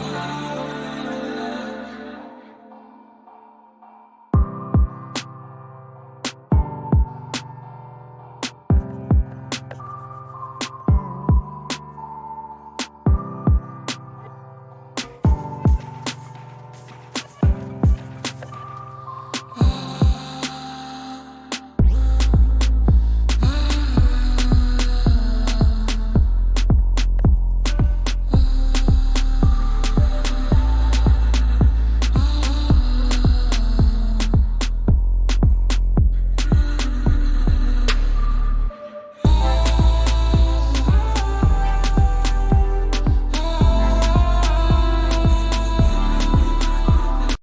Oh.